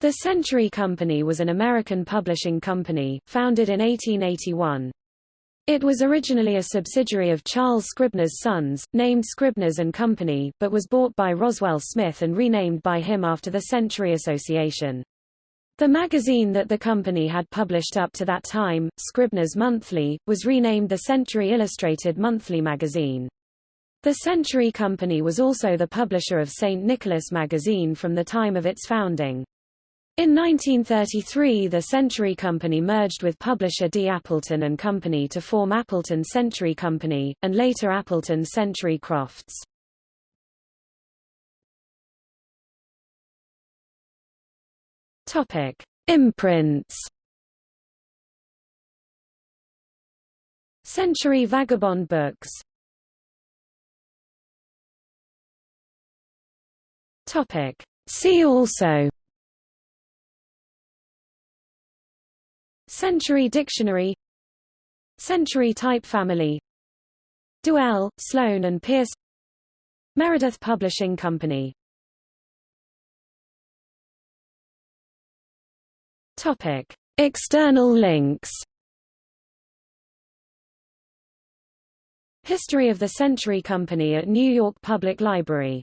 The Century Company was an American publishing company, founded in 1881. It was originally a subsidiary of Charles Scribner's Sons, named Scribner's and Company, but was bought by Roswell Smith and renamed by him after the Century Association. The magazine that the company had published up to that time, Scribner's Monthly, was renamed the Century Illustrated Monthly magazine. The Century Company was also the publisher of St. Nicholas magazine from the time of its founding. In 1933 the Century Company merged with publisher D. Appleton and Company to form Appleton Century Company, and later Appleton Century Crofts. Topic: Imprints. Century Vagabond Books. Topic: See also Century Dictionary. Century Type Family. Duell, Sloan and Pearce Meredith Publishing Company. Topic. External links. History of the Century Company at New York Public Library